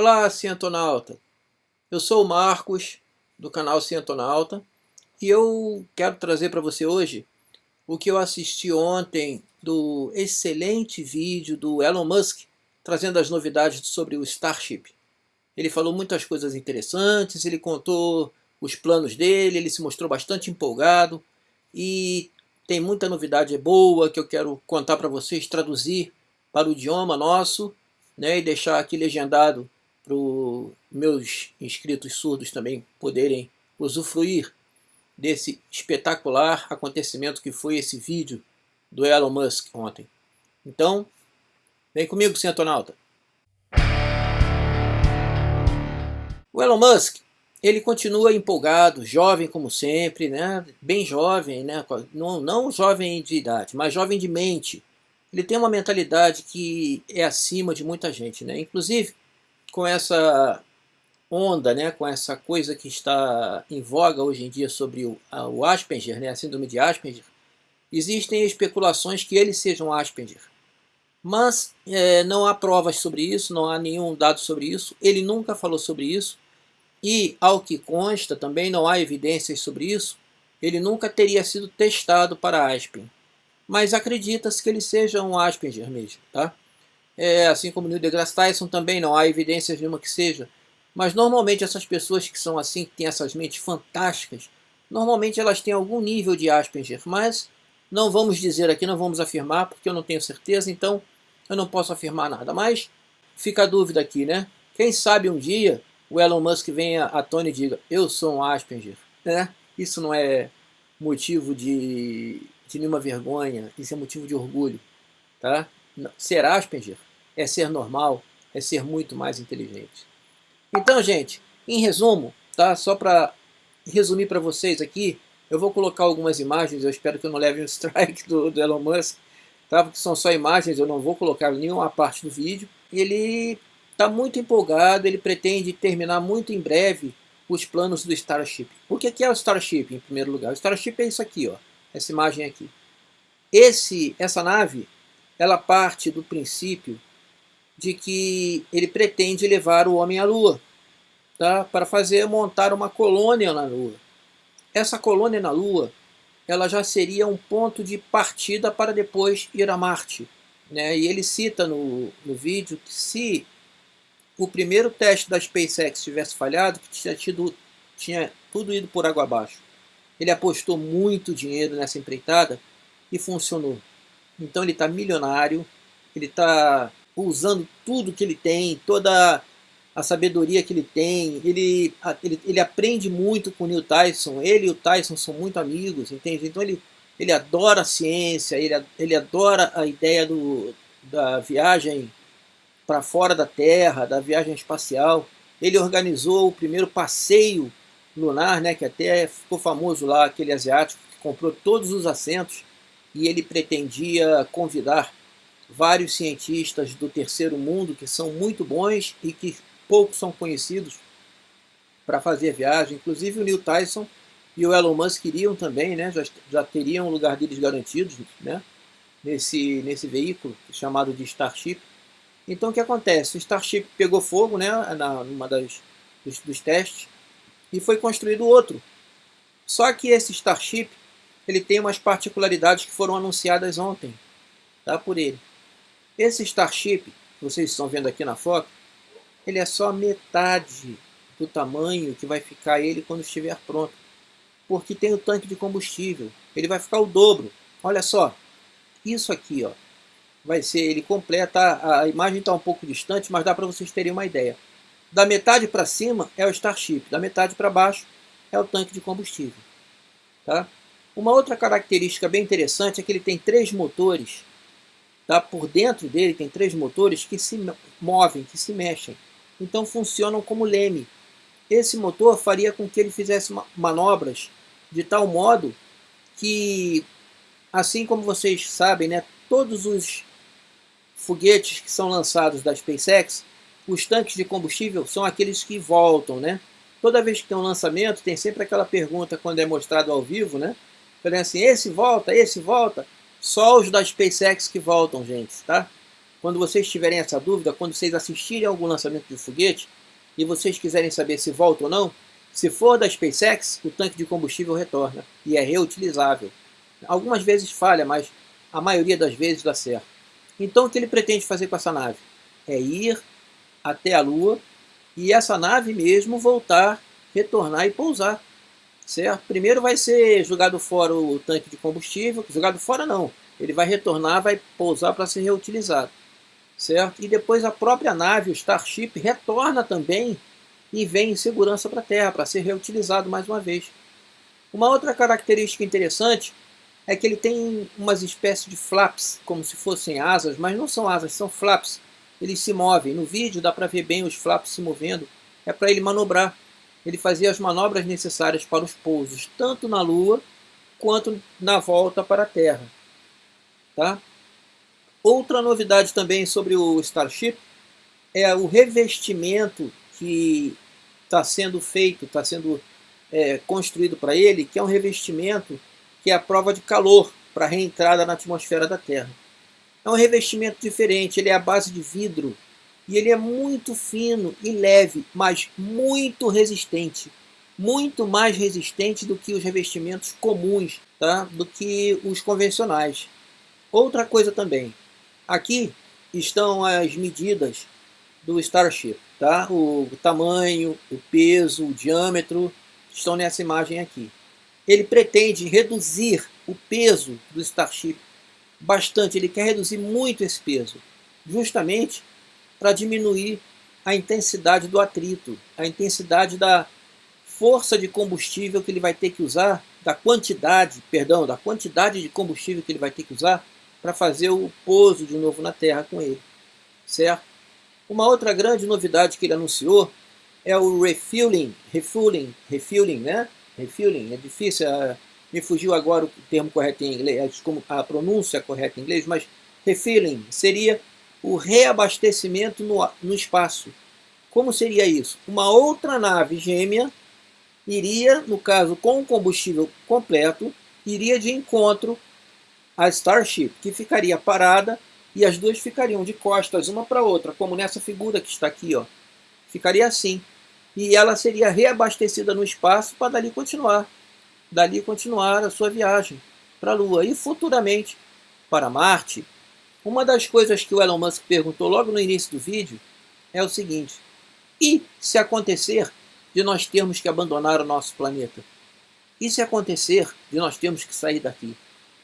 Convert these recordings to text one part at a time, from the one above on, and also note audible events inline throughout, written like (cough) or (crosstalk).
Olá, cientonauta! Eu sou o Marcos, do canal Cientonauta, e eu quero trazer para você hoje o que eu assisti ontem do excelente vídeo do Elon Musk, trazendo as novidades sobre o Starship. Ele falou muitas coisas interessantes, ele contou os planos dele, ele se mostrou bastante empolgado, e tem muita novidade boa que eu quero contar para vocês, traduzir para o idioma nosso, né, e deixar aqui legendado para os meus inscritos surdos também poderem usufruir desse espetacular acontecimento que foi esse vídeo do Elon Musk ontem. Então, vem comigo, Centonauta. O Elon Musk, ele continua empolgado, jovem como sempre, né? bem jovem, né? não, não jovem de idade, mas jovem de mente. Ele tem uma mentalidade que é acima de muita gente. Né? Inclusive, com essa onda, né, com essa coisa que está em voga hoje em dia sobre o, a, o Asperger, né, a síndrome de Asperger, existem especulações que ele seja um Asperger. Mas é, não há provas sobre isso, não há nenhum dado sobre isso, ele nunca falou sobre isso, e ao que consta também não há evidências sobre isso, ele nunca teria sido testado para Asperger. Mas acredita-se que ele seja um Asperger mesmo, tá? É, assim como Neil deGrasse Tyson também não há evidências nenhuma que seja. Mas normalmente essas pessoas que são assim, que têm essas mentes fantásticas, normalmente elas têm algum nível de Asperger, mas não vamos dizer aqui, não vamos afirmar, porque eu não tenho certeza, então eu não posso afirmar nada. Mas fica a dúvida aqui, né? Quem sabe um dia o Elon Musk venha a Tony e diga, eu sou um Asperger, né? Isso não é motivo de, de nenhuma vergonha, isso é motivo de orgulho, tá? Ser Asperger é ser normal, é ser muito mais inteligente. Então, gente, em resumo, tá? Só para resumir para vocês aqui, eu vou colocar algumas imagens, eu espero que eu não leve um (laughs) strike do, do Elon Musk, tá? Porque são só imagens, eu não vou colocar nenhuma parte do vídeo. Ele está muito empolgado, ele pretende terminar muito em breve os planos do Starship. O que é o Starship, em primeiro lugar? O Starship é isso aqui, ó, essa imagem aqui. Esse, essa nave, ela parte do princípio de que ele pretende levar o homem à Lua, tá? para fazer montar uma colônia na Lua. Essa colônia na Lua ela já seria um ponto de partida para depois ir a Marte. Né? E ele cita no, no vídeo que se o primeiro teste da SpaceX tivesse falhado, que tinha, tido, tinha tudo ido por água abaixo. Ele apostou muito dinheiro nessa empreitada e funcionou. Então ele está milionário, ele está usando tudo que ele tem, toda a sabedoria que ele tem, ele, ele, ele aprende muito com o Neil Tyson, ele e o Tyson são muito amigos, entende? Então ele, ele adora a ciência, ele, ele adora a ideia do, da viagem para fora da Terra, da viagem espacial. Ele organizou o primeiro passeio lunar, né, que até ficou famoso lá, aquele asiático que comprou todos os assentos e ele pretendia convidar vários cientistas do terceiro mundo que são muito bons e que poucos são conhecidos para fazer viagem. Inclusive o Neil Tyson e o Elon Musk iriam também, né? já, já teriam o lugar deles garantidos né? nesse, nesse veículo chamado de Starship. Então o que acontece? O Starship pegou fogo né, na, numa das, dos, dos testes e foi construído outro. Só que esse Starship ele tem umas particularidades que foram anunciadas ontem tá, por ele. Esse Starship, que vocês estão vendo aqui na foto, ele é só metade do tamanho que vai ficar ele quando estiver pronto. Porque tem o tanque de combustível. Ele vai ficar o dobro. Olha só. Isso aqui, ó, vai ser, ele completa, a imagem está um pouco distante, mas dá para vocês terem uma ideia. Da metade para cima é o Starship, da metade para baixo é o tanque de combustível. Tá? Uma outra característica bem interessante é que ele tem três motores Tá? Por dentro dele tem três motores que se movem, que se mexem. Então funcionam como leme. Esse motor faria com que ele fizesse manobras de tal modo que, assim como vocês sabem, né, todos os foguetes que são lançados da SpaceX, os tanques de combustível são aqueles que voltam, né? Toda vez que tem um lançamento, tem sempre aquela pergunta quando é mostrado ao vivo, né? Falando assim, esse volta, esse volta. Só os da SpaceX que voltam, gente, tá? quando vocês tiverem essa dúvida, quando vocês assistirem algum lançamento de foguete e vocês quiserem saber se volta ou não, se for da SpaceX, o tanque de combustível retorna e é reutilizável. Algumas vezes falha, mas a maioria das vezes dá certo. Então o que ele pretende fazer com essa nave? É ir até a Lua e essa nave mesmo voltar, retornar e pousar. Certo? Primeiro vai ser jogado fora o tanque de combustível, jogado fora não, ele vai retornar, vai pousar para ser reutilizado. Certo? E depois a própria nave, o Starship, retorna também e vem em segurança para a Terra, para ser reutilizado mais uma vez. Uma outra característica interessante é que ele tem umas espécies de flaps, como se fossem asas, mas não são asas, são flaps. Eles se movem. No vídeo dá para ver bem os flaps se movendo. É para ele manobrar. Ele fazia as manobras necessárias para os pousos, tanto na Lua quanto na volta para a Terra. Tá? Outra novidade também sobre o Starship é o revestimento que está sendo feito, está sendo é, construído para ele, que é um revestimento que é a prova de calor para a reentrada na atmosfera da Terra. É um revestimento diferente, ele é a base de vidro e ele é muito fino e leve, mas muito resistente. Muito mais resistente do que os revestimentos comuns, tá? do que os convencionais. Outra coisa também, aqui estão as medidas do Starship. Tá? O, tamanho, o peso, o diâmetro estão nessa imagem aqui. Ele pretende reduzir o peso do Starship bastante, ele quer reduzir muito esse peso, justamente para diminuir a intensidade do atrito, a intensidade da força de combustível que ele vai ter que usar, da quantidade, perdão, da quantidade de combustível que ele vai ter que usar para fazer o pouso de novo na Terra com ele, certo? Uma outra grande novidade que ele anunciou é o refueling, refueling, refueling, né? Refueling, é difícil, uh, me fugiu agora o termo correto em inglês, a pronúncia correta em inglês, mas refueling seria o reabastecimento no, no espaço. Como seria isso? Uma outra nave gêmea iria, no caso com o combustível completo, iria de encontro à Starship, que ficaria parada e as duas ficariam de costas uma para outra, como nessa figura que está aqui. Ó. Ficaria assim. E ela seria reabastecida no espaço para dali continuar. Dali continuar a sua viagem para a Lua e futuramente para Marte. Uma das coisas que o Elon Musk perguntou logo no início do vídeo é o seguinte: e se acontecer de nós termos que abandonar o nosso planeta? E se acontecer de nós termos que sair daqui?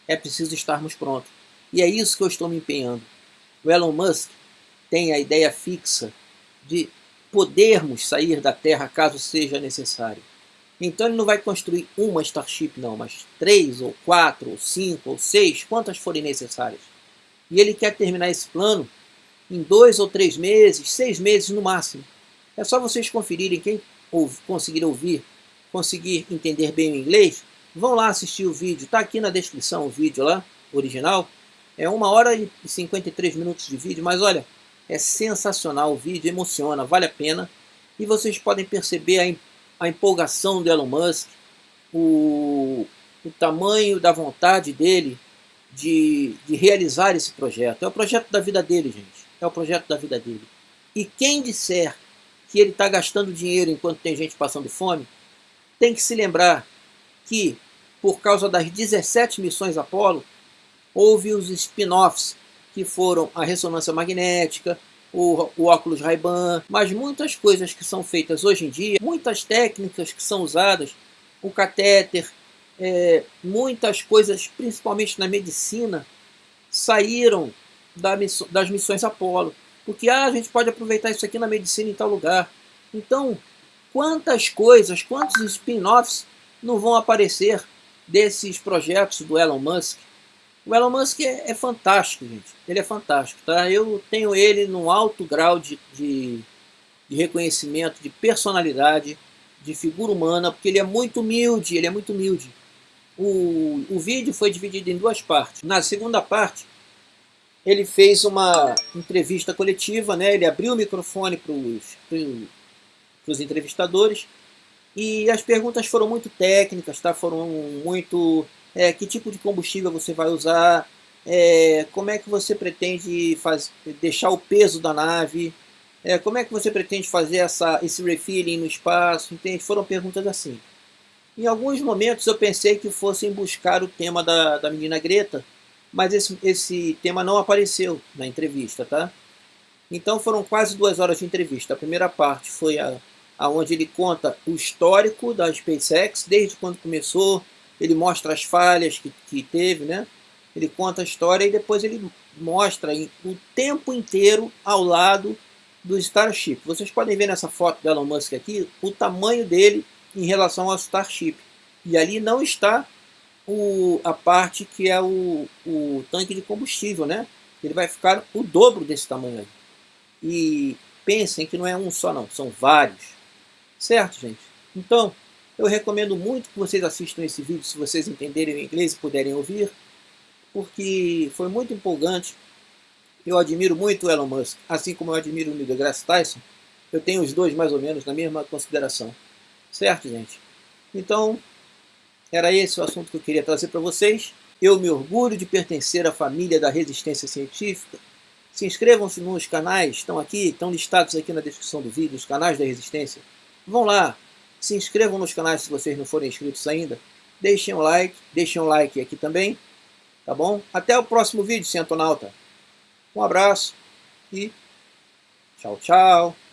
É preciso estarmos prontos. E é isso que eu estou me empenhando. O Elon Musk tem a ideia fixa de podermos sair da Terra caso seja necessário. Então ele não vai construir uma Starship não, mas três, ou quatro, ou cinco, ou seis, quantas forem necessárias. E ele quer terminar esse plano em dois ou três meses, seis meses no máximo. É só vocês conferirem, quem conseguir ouvir, conseguir entender bem o inglês, vão lá assistir o vídeo, está aqui na descrição o vídeo lá, original, é uma hora e 53 minutos de vídeo, mas olha, é sensacional o vídeo, emociona, vale a pena. E vocês podem perceber a, a empolgação do Elon Musk, o, o tamanho da vontade dele de, de realizar esse projeto. É o projeto da vida dele, gente. É o projeto da vida dele. E quem disser que ele está gastando dinheiro enquanto tem gente passando fome, tem que se lembrar que, por causa das 17 missões Apolo, houve os spin-offs, que foram a ressonância magnética, o, o óculos Ray-Ban, mas muitas coisas que são feitas hoje em dia, muitas técnicas que são usadas, o catéter, é, muitas coisas, principalmente na medicina, saíram da das missões Apolo. Porque ah, a gente pode aproveitar isso aqui na medicina em tal lugar. Então, quantas coisas, quantos spin-offs não vão aparecer desses projetos do Elon Musk? O Elon Musk é, é, fantástico, gente. Ele é fantástico, tá? Eu tenho ele num alto grau de, de, de, reconhecimento, de personalidade, de figura humana, porque ele é muito humilde, ele é muito humilde. O, o vídeo foi dividido em duas partes. Na segunda parte, ele fez uma entrevista coletiva, né? Ele abriu o microfone para os entrevistadores e as perguntas foram muito técnicas, tá? Foram muito é, que tipo de combustível você vai usar, é, como é que você pretende faz, deixar o peso da nave, é, como é que você pretende fazer essa, esse refilling no espaço, entende? Foram perguntas assim. Em alguns momentos eu pensei que fossem buscar o tema da, da menina Greta, mas esse, esse tema não apareceu na entrevista, tá? Então foram quase duas horas de entrevista. A primeira parte foi a, a onde ele conta o histórico da SpaceX, desde quando começou, ele mostra as falhas que, que teve, né? Ele conta a história e depois ele mostra o tempo inteiro ao lado do Starship. Vocês podem ver nessa foto do Elon Musk aqui o tamanho dele em relação ao Starship. E ali não está o, a parte que é o, o tanque de combustível, né? Ele vai ficar o dobro desse tamanho aí. E pensem que não é um só não, são vários. Certo, gente? Então, eu recomendo muito que vocês assistam esse vídeo se vocês entenderem o inglês e puderem ouvir porque foi muito empolgante. Eu admiro muito o Elon Musk, assim como eu admiro o Neil deGrasse Tyson. Eu tenho os dois mais ou menos na mesma consideração. Certo, gente? Então, era esse o assunto que eu queria trazer para vocês. Eu me orgulho de pertencer à família da resistência científica. Se inscrevam-se nos canais, estão aqui, estão listados aqui na descrição do vídeo, os canais da resistência. Vão lá, se inscrevam nos canais se vocês não forem inscritos ainda. Deixem um like, deixem um like aqui também. Tá bom? Até o próximo vídeo, Centonauta. Um abraço e tchau, tchau.